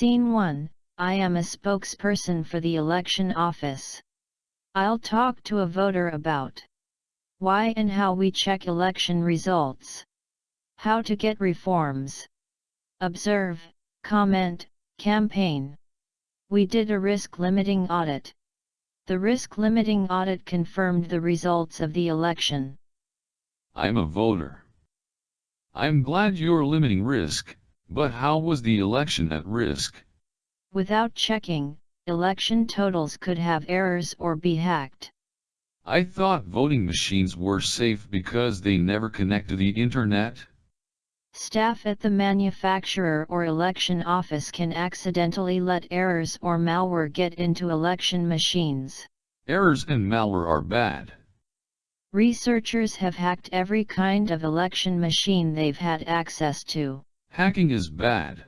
Scene 1 I am a spokesperson for the election office. I'll talk to a voter about why and how we check election results, how to get reforms, observe, comment, campaign. We did a risk limiting audit. The risk limiting audit confirmed the results of the election. I'm a voter. I'm glad you're limiting risk, but how was the election at risk? Without checking, election totals could have errors or be hacked. I thought voting machines were safe because they never connect to the internet. Staff at the manufacturer or election office can accidentally let errors or malware get into election machines. Errors and malware are bad. Researchers have hacked every kind of election machine they've had access to. Hacking is bad.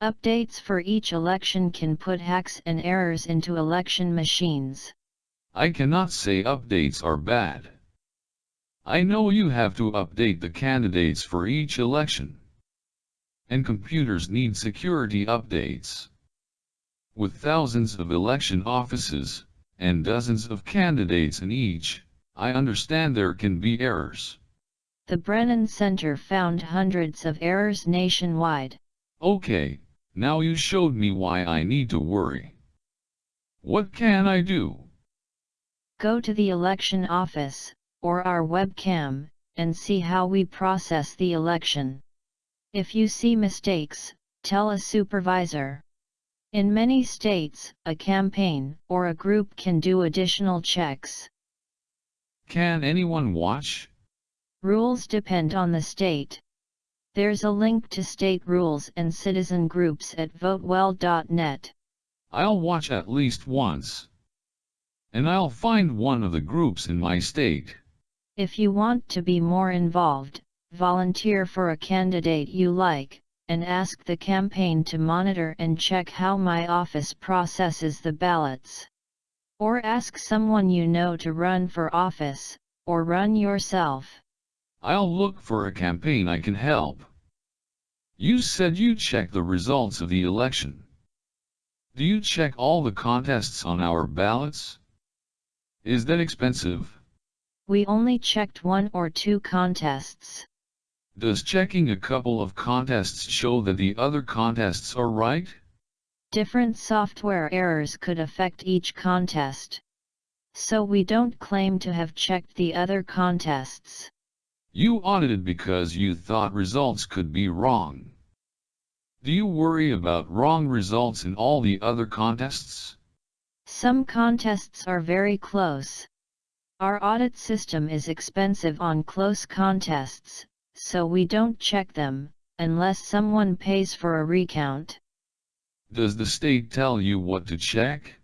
Updates for each election can put hacks and errors into election machines. I cannot say updates are bad. I know you have to update the candidates for each election. And computers need security updates. With thousands of election offices, and dozens of candidates in each, I understand there can be errors. The Brennan Center found hundreds of errors nationwide. Okay, now you showed me why I need to worry. What can I do? Go to the election office, or our webcam, and see how we process the election. If you see mistakes, tell a supervisor. In many states, a campaign or a group can do additional checks. Can anyone watch? Rules depend on the state. There's a link to state rules and citizen groups at votewell.net. I'll watch at least once. And I'll find one of the groups in my state. If you want to be more involved, volunteer for a candidate you like, and ask the campaign to monitor and check how my office processes the ballots. Or ask someone you know to run for office, or run yourself. I'll look for a campaign I can help. You said you check the results of the election. Do you check all the contests on our ballots? Is that expensive? We only checked one or two contests. Does checking a couple of contests show that the other contests are right? Different software errors could affect each contest. So we don't claim to have checked the other contests. You audited because you thought results could be wrong. Do you worry about wrong results in all the other contests? Some contests are very close. Our audit system is expensive on close contests, so we don't check them, unless someone pays for a recount. Does the state tell you what to check?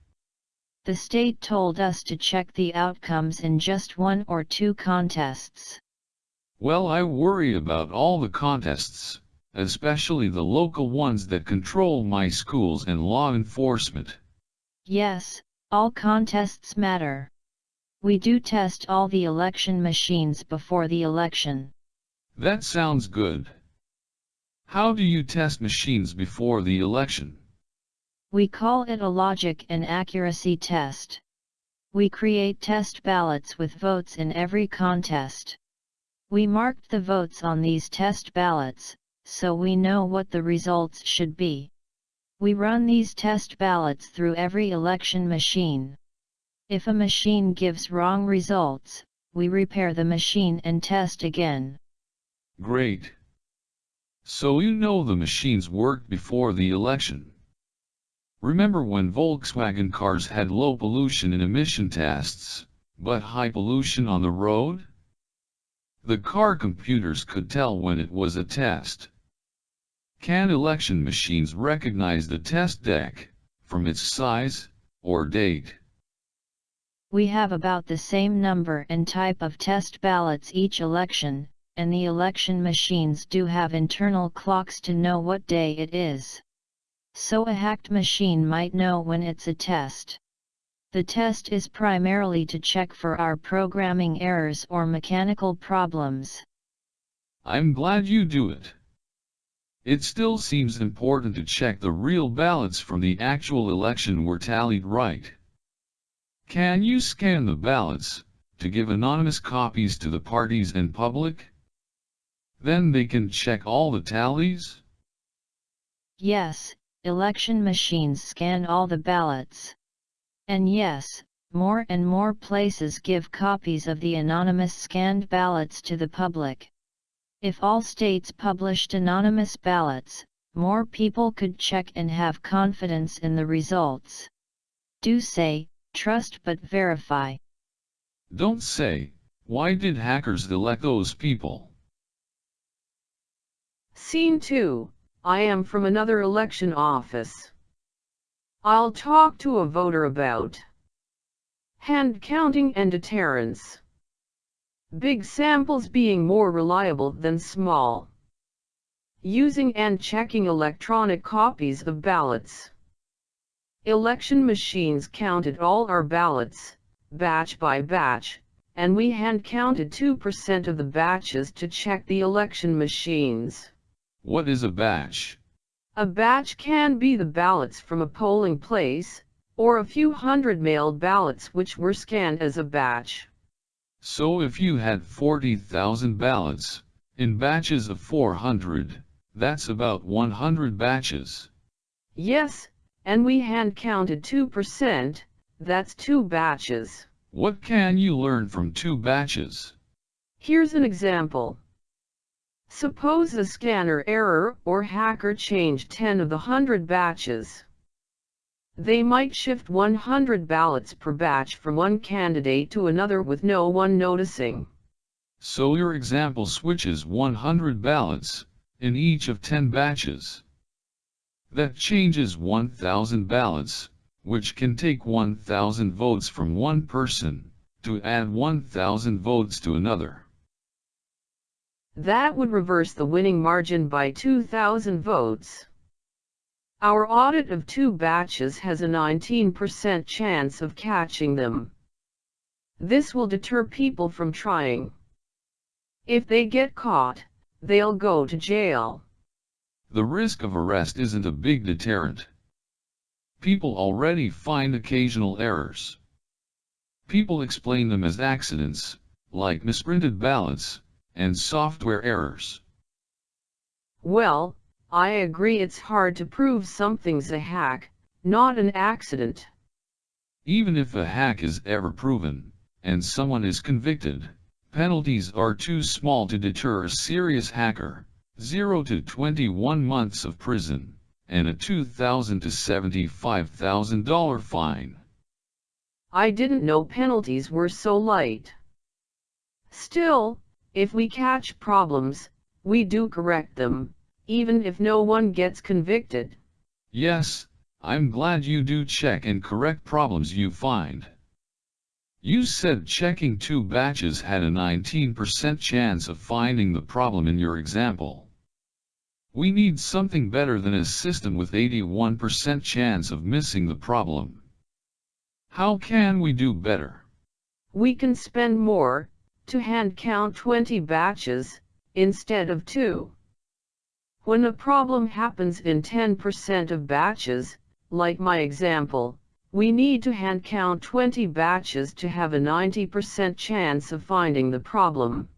The state told us to check the outcomes in just one or two contests. Well I worry about all the contests, especially the local ones that control my schools and law enforcement. Yes, all contests matter. We do test all the election machines before the election. That sounds good. How do you test machines before the election? We call it a logic and accuracy test. We create test ballots with votes in every contest. We marked the votes on these test ballots, so we know what the results should be. We run these test ballots through every election machine. If a machine gives wrong results, we repair the machine and test again. Great. So you know the machines worked before the election. Remember when Volkswagen cars had low pollution in emission tests, but high pollution on the road? The car computers could tell when it was a test. Can election machines recognize the test deck, from its size, or date? We have about the same number and type of test ballots each election, and the election machines do have internal clocks to know what day it is. So a hacked machine might know when it's a test. The test is primarily to check for our programming errors or mechanical problems. I'm glad you do it. It still seems important to check the real ballots from the actual election were tallied right. Can you scan the ballots, to give anonymous copies to the parties and public? Then they can check all the tallies? Yes, election machines scan all the ballots. And yes, more and more places give copies of the anonymous scanned ballots to the public. If all states published anonymous ballots, more people could check and have confidence in the results. Do say, trust but verify. Don't say, why did hackers elect those people? Scene 2, I am from another election office. I'll talk to a voter about hand counting and deterrence. Big samples being more reliable than small. Using and checking electronic copies of ballots. Election machines counted all our ballots, batch by batch, and we hand counted 2% of the batches to check the election machines. What is a batch? A batch can be the ballots from a polling place, or a few hundred mailed ballots which were scanned as a batch. So if you had 40,000 ballots, in batches of 400, that's about 100 batches. Yes, and we hand counted 2%, that's two batches. What can you learn from two batches? Here's an example. Suppose a scanner error or hacker changed 10 of the 100 batches. They might shift 100 ballots per batch from one candidate to another with no one noticing. So your example switches 100 ballots, in each of 10 batches. That changes 1,000 ballots, which can take 1,000 votes from one person, to add 1,000 votes to another. That would reverse the winning margin by 2,000 votes. Our audit of two batches has a 19% chance of catching them. This will deter people from trying. If they get caught, they'll go to jail. The risk of arrest isn't a big deterrent. People already find occasional errors. People explain them as accidents, like misprinted ballots, and software errors. Well, I agree it's hard to prove something's a hack, not an accident. Even if a hack is ever proven, and someone is convicted, penalties are too small to deter a serious hacker, 0 to 21 months of prison, and a 2,000 to $75,000 fine. I didn't know penalties were so light. Still, if we catch problems, we do correct them, even if no one gets convicted. Yes, I'm glad you do check and correct problems you find. You said checking two batches had a 19% chance of finding the problem in your example. We need something better than a system with 81% chance of missing the problem. How can we do better? We can spend more, to hand count 20 batches, instead of 2. When a problem happens in 10% of batches, like my example, we need to hand count 20 batches to have a 90% chance of finding the problem.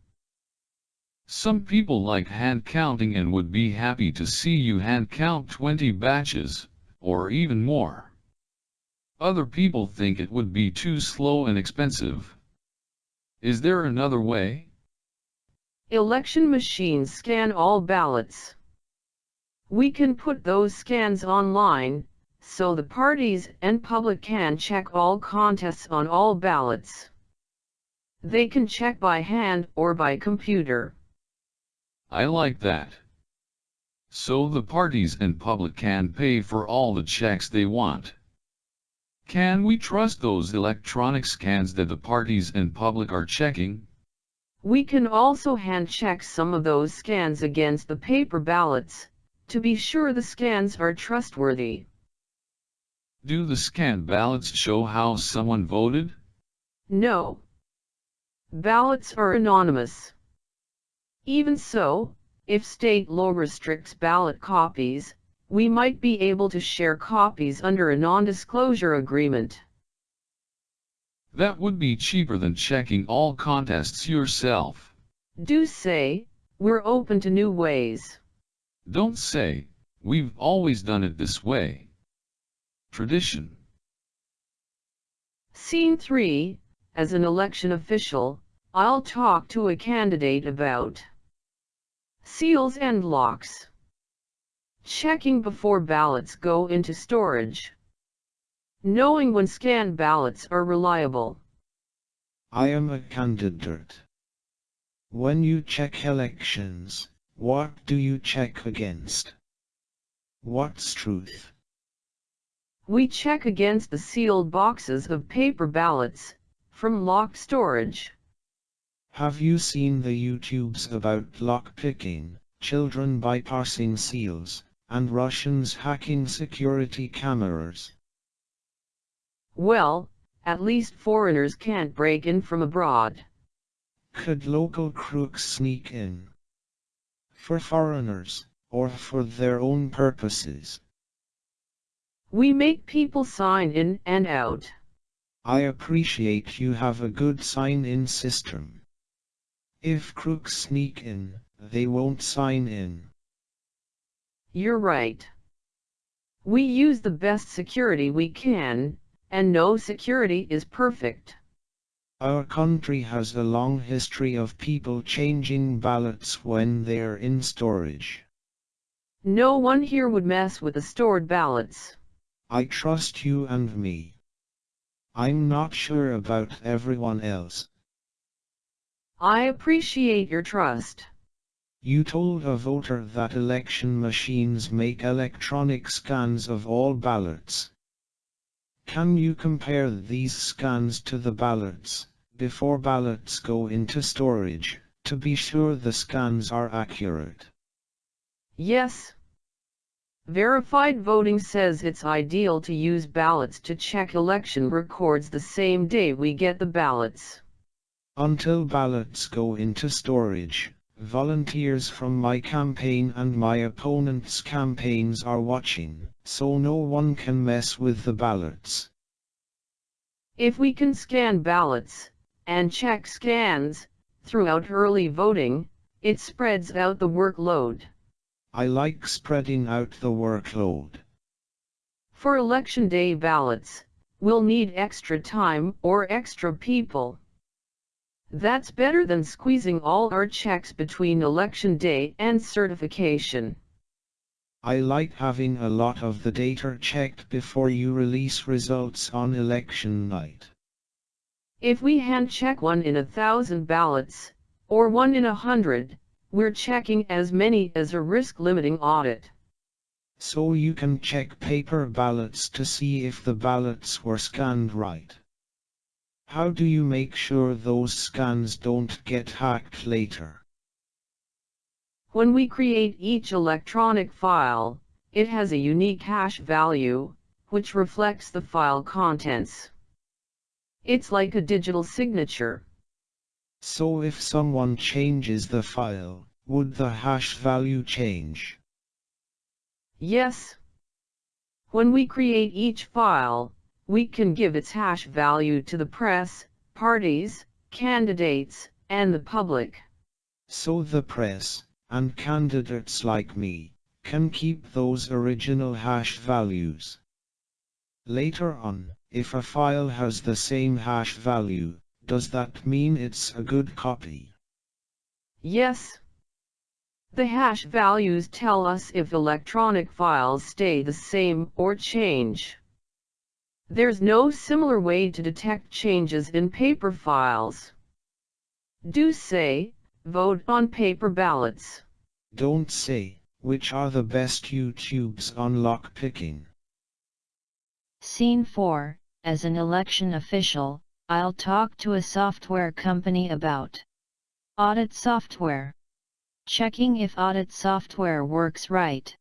Some people like hand counting and would be happy to see you hand count 20 batches, or even more. Other people think it would be too slow and expensive. Is there another way? Election machines scan all ballots. We can put those scans online, so the parties and public can check all contests on all ballots. They can check by hand or by computer. I like that. So the parties and public can pay for all the checks they want. Can we trust those electronic scans that the parties and public are checking? We can also hand check some of those scans against the paper ballots, to be sure the scans are trustworthy. Do the scanned ballots show how someone voted? No. Ballots are anonymous. Even so, if state law restricts ballot copies, we might be able to share copies under a non-disclosure agreement. That would be cheaper than checking all contests yourself. Do say, we're open to new ways. Don't say, we've always done it this way. Tradition. Scene 3, as an election official, I'll talk to a candidate about seals and locks. Checking before ballots go into storage. Knowing when scanned ballots are reliable. I am a candidate. When you check elections, what do you check against? What's truth? We check against the sealed boxes of paper ballots, from locked storage. Have you seen the YouTubes about lockpicking, children bypassing seals, and Russians hacking security cameras? Well, at least foreigners can't break in from abroad. Could local crooks sneak in? For foreigners, or for their own purposes? We make people sign in and out. I appreciate you have a good sign-in system. If crooks sneak in, they won't sign in. You're right. We use the best security we can, and no security is perfect. Our country has a long history of people changing ballots when they're in storage. No one here would mess with the stored ballots. I trust you and me. I'm not sure about everyone else. I appreciate your trust. You told a voter that election machines make electronic scans of all ballots. Can you compare these scans to the ballots, before ballots go into storage, to be sure the scans are accurate? Yes. Verified voting says it's ideal to use ballots to check election records the same day we get the ballots. Until ballots go into storage, volunteers from my campaign and my opponent's campaigns are watching so no one can mess with the ballots. If we can scan ballots, and check scans, throughout early voting, it spreads out the workload. I like spreading out the workload. For election day ballots, we'll need extra time or extra people. That's better than squeezing all our checks between election day and certification. I like having a lot of the data checked before you release results on election night. If we hand check one in a thousand ballots, or one in a hundred, we're checking as many as a risk limiting audit. So you can check paper ballots to see if the ballots were scanned right. How do you make sure those scans don't get hacked later? When we create each electronic file, it has a unique hash value, which reflects the file contents. It's like a digital signature. So if someone changes the file, would the hash value change? Yes. When we create each file, we can give its hash value to the press, parties, candidates, and the public. So the press, and candidates like me, can keep those original hash values. Later on, if a file has the same hash value, does that mean it's a good copy? Yes. The hash values tell us if electronic files stay the same or change. There's no similar way to detect changes in paper files. Do say, Vote on paper ballots. Don't say, which are the best YouTubes on lockpicking. Scene 4, as an election official, I'll talk to a software company about audit software. Checking if audit software works right.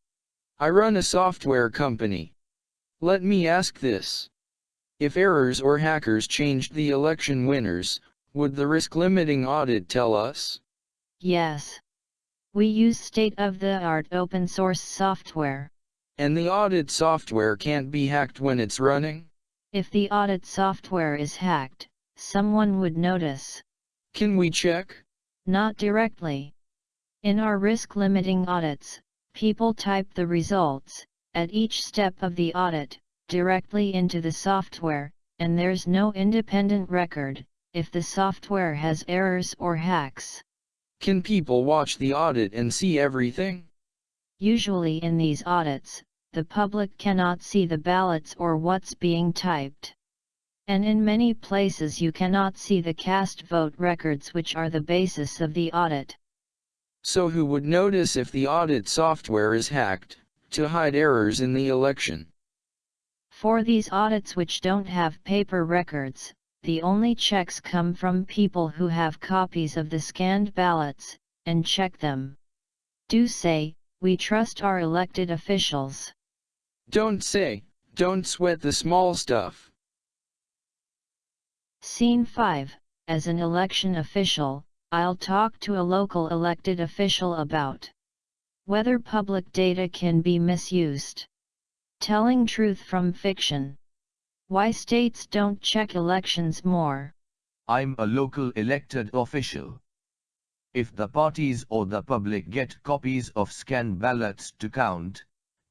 I run a software company. Let me ask this. If errors or hackers changed the election winners, would the risk limiting audit tell us? Yes. We use state-of-the-art open source software. And the audit software can't be hacked when it's running? If the audit software is hacked, someone would notice. Can we check? Not directly. In our risk limiting audits, people type the results, at each step of the audit, directly into the software, and there's no independent record, if the software has errors or hacks. Can people watch the audit and see everything? Usually in these audits, the public cannot see the ballots or what's being typed. And in many places you cannot see the cast vote records which are the basis of the audit. So who would notice if the audit software is hacked, to hide errors in the election? For these audits which don't have paper records, the only checks come from people who have copies of the scanned ballots, and check them. Do say, we trust our elected officials. Don't say, don't sweat the small stuff. Scene 5 As an election official, I'll talk to a local elected official about whether public data can be misused. Telling truth from fiction. Why states don't check elections more. I'm a local elected official. If the parties or the public get copies of scanned ballots to count,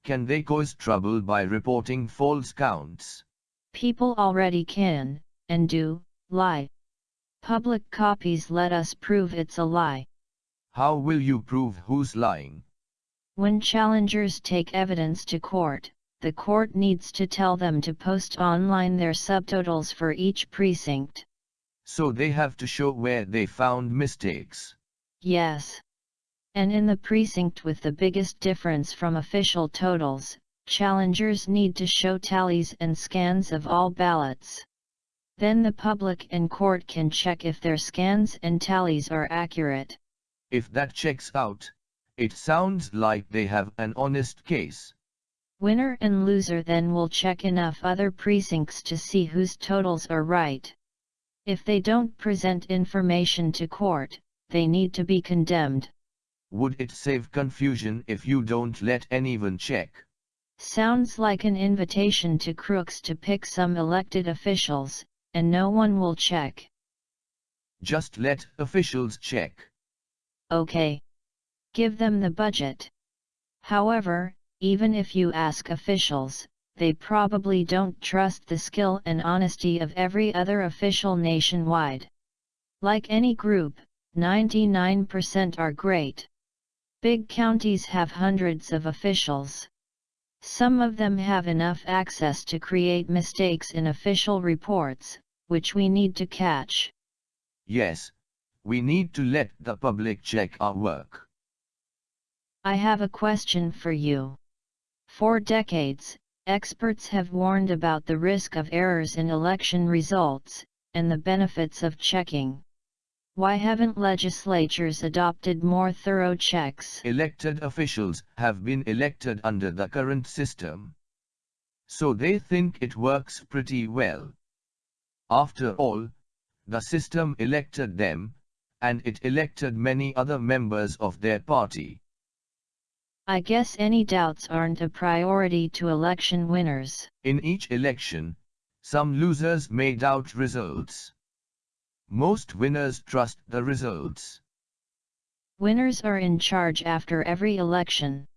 can they cause trouble by reporting false counts? People already can, and do, lie. Public copies let us prove it's a lie. How will you prove who's lying? When challengers take evidence to court, the court needs to tell them to post online their subtotals for each precinct. So they have to show where they found mistakes. Yes. And in the precinct with the biggest difference from official totals, challengers need to show tallies and scans of all ballots. Then the public and court can check if their scans and tallies are accurate. If that checks out, it sounds like they have an honest case. Winner and loser then will check enough other precincts to see whose totals are right. If they don't present information to court, they need to be condemned. Would it save confusion if you don't let anyone check? Sounds like an invitation to crooks to pick some elected officials, and no one will check. Just let officials check. Okay. Give them the budget. However, even if you ask officials, they probably don't trust the skill and honesty of every other official nationwide. Like any group, 99% are great. Big counties have hundreds of officials. Some of them have enough access to create mistakes in official reports, which we need to catch. Yes, we need to let the public check our work. I have a question for you. For decades, experts have warned about the risk of errors in election results, and the benefits of checking. Why haven't legislatures adopted more thorough checks? Elected officials have been elected under the current system. So they think it works pretty well. After all, the system elected them, and it elected many other members of their party. I guess any doubts aren't a priority to election winners. In each election, some losers may doubt results. Most winners trust the results. Winners are in charge after every election.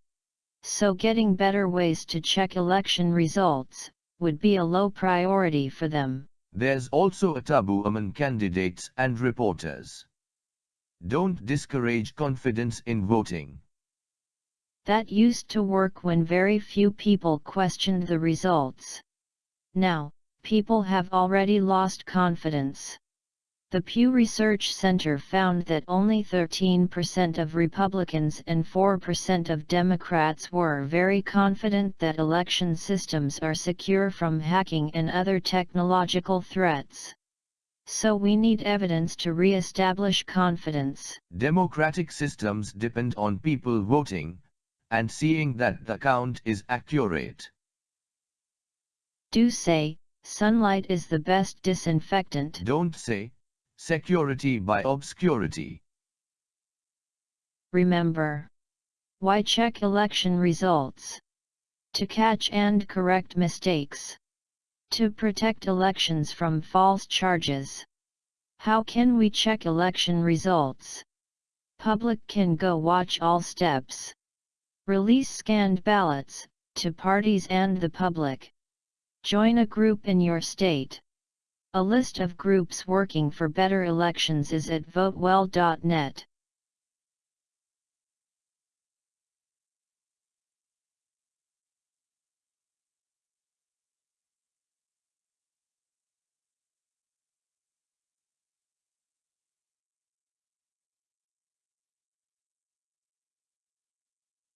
So getting better ways to check election results, would be a low priority for them. There's also a taboo among candidates and reporters. Don't discourage confidence in voting. That used to work when very few people questioned the results. Now, people have already lost confidence. The Pew Research Center found that only 13% of Republicans and 4% of Democrats were very confident that election systems are secure from hacking and other technological threats. So we need evidence to re-establish confidence. Democratic systems depend on people voting, and seeing that the count is accurate. Do say, sunlight is the best disinfectant. Don't say, security by obscurity. remember. Why check election results? To catch and correct mistakes. To protect elections from false charges. How can we check election results? Public can go watch all steps. Release scanned ballots, to parties and the public. Join a group in your state. A list of groups working for better elections is at votewell.net.